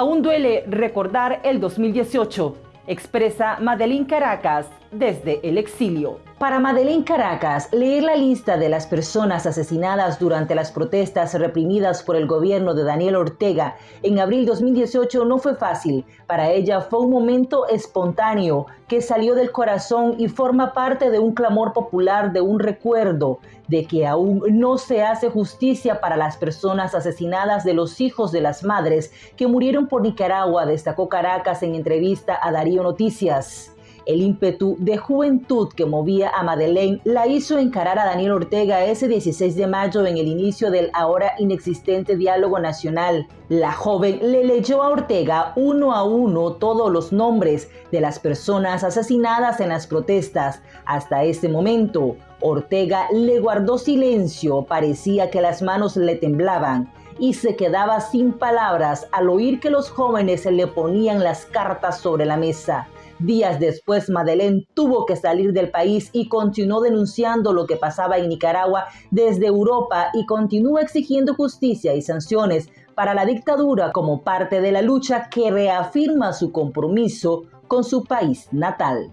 Aún duele recordar el 2018, expresa Madeline Caracas desde el exilio. Para Madeleine Caracas, leer la lista de las personas asesinadas durante las protestas reprimidas por el gobierno de Daniel Ortega en abril 2018 no fue fácil. Para ella fue un momento espontáneo que salió del corazón y forma parte de un clamor popular, de un recuerdo de que aún no se hace justicia para las personas asesinadas de los hijos de las madres que murieron por Nicaragua, destacó Caracas en entrevista a Darío Noticias. El ímpetu de juventud que movía a Madeleine la hizo encarar a Daniel Ortega ese 16 de mayo en el inicio del ahora inexistente diálogo nacional. La joven le leyó a Ortega uno a uno todos los nombres de las personas asesinadas en las protestas. Hasta ese momento, Ortega le guardó silencio, parecía que las manos le temblaban y se quedaba sin palabras al oír que los jóvenes le ponían las cartas sobre la mesa. Días después, Madeleine tuvo que salir del país y continuó denunciando lo que pasaba en Nicaragua desde Europa y continúa exigiendo justicia y sanciones para la dictadura como parte de la lucha que reafirma su compromiso con su país natal.